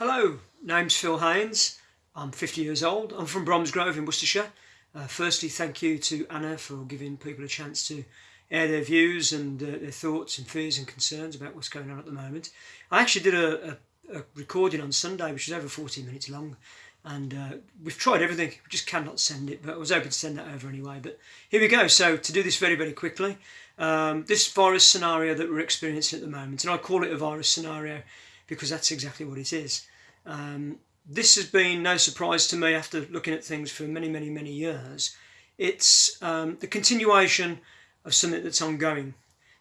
Hello, name's Phil Haynes. I'm 50 years old. I'm from Bromsgrove in Worcestershire. Uh, firstly, thank you to Anna for giving people a chance to air their views and uh, their thoughts and fears and concerns about what's going on at the moment. I actually did a, a, a recording on Sunday, which was over 40 minutes long, and uh, we've tried everything. We just cannot send it, but I was hoping to send that over anyway. But here we go. So to do this very, very quickly, um, this virus scenario that we're experiencing at the moment, and I call it a virus scenario because that's exactly what it is. Um, this has been no surprise to me after looking at things for many, many, many years. It's um, the continuation of something that's ongoing.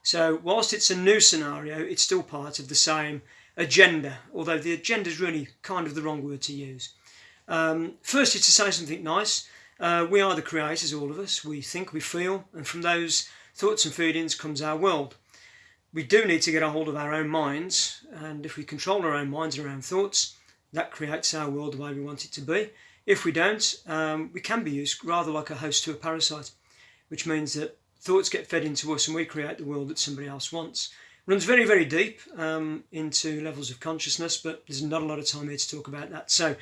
So, whilst it's a new scenario, it's still part of the same agenda, although the agenda is really kind of the wrong word to use. Um, firstly, to say something nice, uh, we are the creators, all of us. We think, we feel, and from those thoughts and feelings comes our world we do need to get a hold of our own minds, and if we control our own minds and our own thoughts, that creates our world the way we want it to be. If we don't, um, we can be used rather like a host to a parasite, which means that thoughts get fed into us and we create the world that somebody else wants. Runs very, very deep um, into levels of consciousness, but there's not a lot of time here to talk about that. So,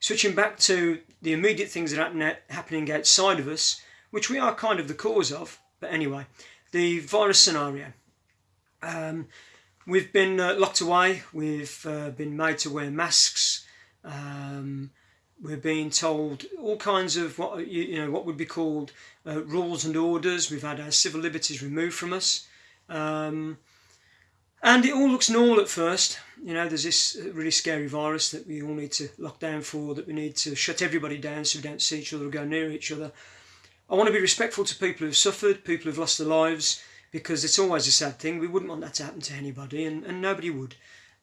switching back to the immediate things that are happening outside of us, which we are kind of the cause of, but anyway, the virus scenario. Um, we've been uh, locked away. We've uh, been made to wear masks. Um, we're being told all kinds of what you, know what would be called uh, rules and orders. We've had our civil liberties removed from us, um, and it all looks normal at first. You know, there's this really scary virus that we all need to lock down for. That we need to shut everybody down so we don't see each other or go near each other. I want to be respectful to people who've suffered, people who've lost their lives because it's always a sad thing. We wouldn't want that to happen to anybody, and, and nobody would.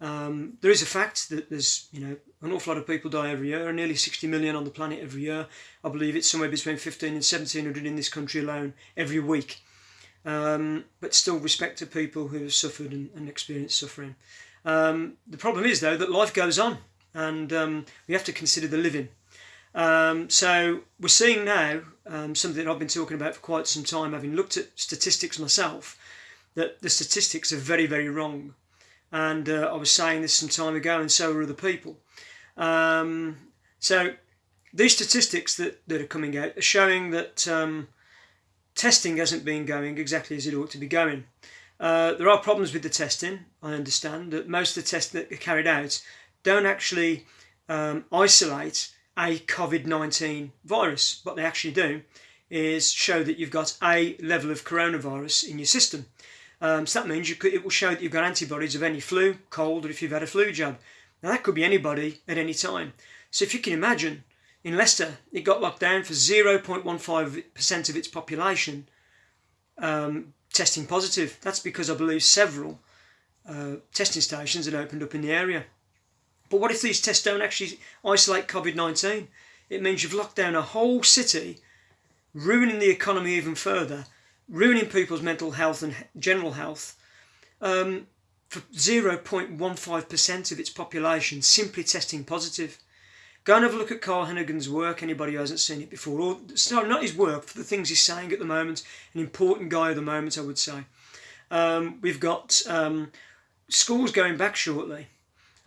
Um, there is a fact that there's you know an awful lot of people die every year, nearly 60 million on the planet every year. I believe it's somewhere between 15 and 1700 in this country alone every week. Um, but still respect to people who have suffered and, and experienced suffering. Um, the problem is though that life goes on, and um, we have to consider the living. Um, so we're seeing now um, something I've been talking about for quite some time, having looked at statistics myself, that the statistics are very, very wrong. And uh, I was saying this some time ago, and so are other people. Um, so these statistics that, that are coming out are showing that um, testing hasn't been going exactly as it ought to be going. Uh, there are problems with the testing. I understand that most of the tests that are carried out don't actually um, isolate a COVID 19 virus. What they actually do is show that you've got a level of coronavirus in your system. Um, so that means could, it will show that you've got antibodies of any flu, cold, or if you've had a flu jab. Now that could be anybody at any time. So if you can imagine, in Leicester, it got locked down for 0.15% of its population um, testing positive. That's because I believe several uh, testing stations had opened up in the area. But what if these tests don't actually isolate COVID 19? It means you've locked down a whole city, ruining the economy even further, ruining people's mental health and general health um, for 0.15% of its population simply testing positive. Go and have a look at Carl Heneghan's work, anybody who hasn't seen it before. Or, sorry, not his work, for the things he's saying at the moment. An important guy at the moment, I would say. Um, we've got um, schools going back shortly.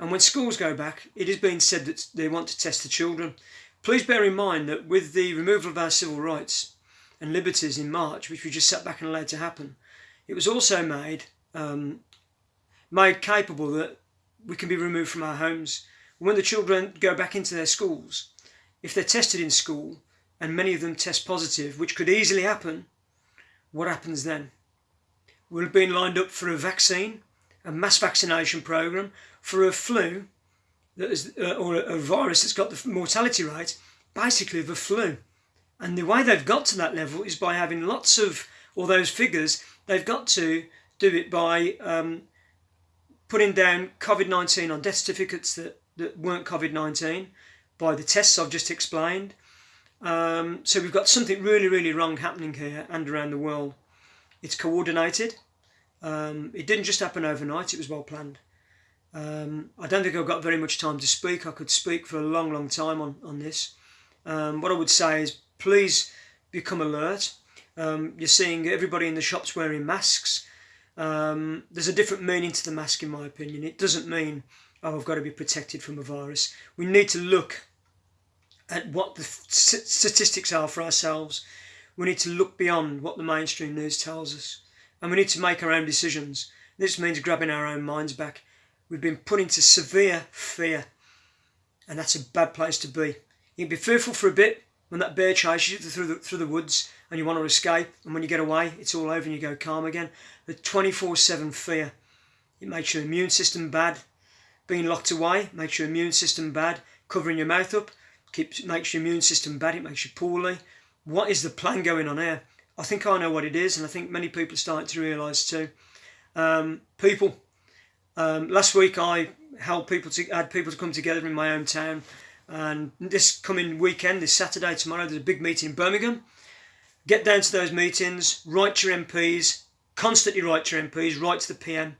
And when schools go back, it is being said that they want to test the children. Please bear in mind that with the removal of our civil rights and liberties in March, which we just sat back and allowed to happen, it was also made um, made capable that we can be removed from our homes. When the children go back into their schools, if they're tested in school and many of them test positive, which could easily happen, what happens then? We're being lined up for a vaccine, a mass vaccination program for a flu that is, uh, or a, virus that's got the mortality rate basically of a flu. And the way they've got to that level is by having lots of all those figures. They've got to do it by um, putting down COVID 19 on death certificates that, that weren't COVID 19, by the tests I've just explained. Um, so we've got something really, really wrong happening here and around the world. It's coordinated. Um, it didn't just happen overnight, it was well planned. Um, I don't think I've got very much time to speak. I could speak for a long, long time on, on this. Um, what I would say is please become alert. Um, you're seeing everybody in the shops wearing masks. Um, there's a different meaning to the mask, in my opinion. It doesn't mean oh, I've got to be protected from a virus. We need to look at what the statistics are for ourselves. We need to look beyond what the mainstream news tells us. And we need to make our own decisions. This means grabbing our own minds back. We've been put into severe fear. And that's a bad place to be. You can be fearful for a bit when that bear chases you through the, through the woods and you want to escape. And when you get away, it's all over and you go calm again. The 24 7 fear. It makes your immune system bad. Being locked away makes your immune system bad. Covering your mouth up keeps makes your immune system bad. It makes you poorly. What is the plan going on here? I think I know what it is, and I think many people are starting to realise too. Um, people. Um, last week I helped people to had people to come together in my hometown, and this coming weekend, this Saturday, tomorrow, there's a big meeting in Birmingham. Get down to those meetings, write to your MPs, constantly write to your MPs, write to the PM,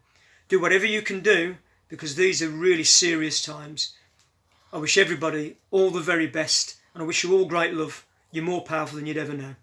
do whatever you can do because these are really serious times. I wish everybody all the very best, and I wish you all great love. You're more powerful than you'd ever know.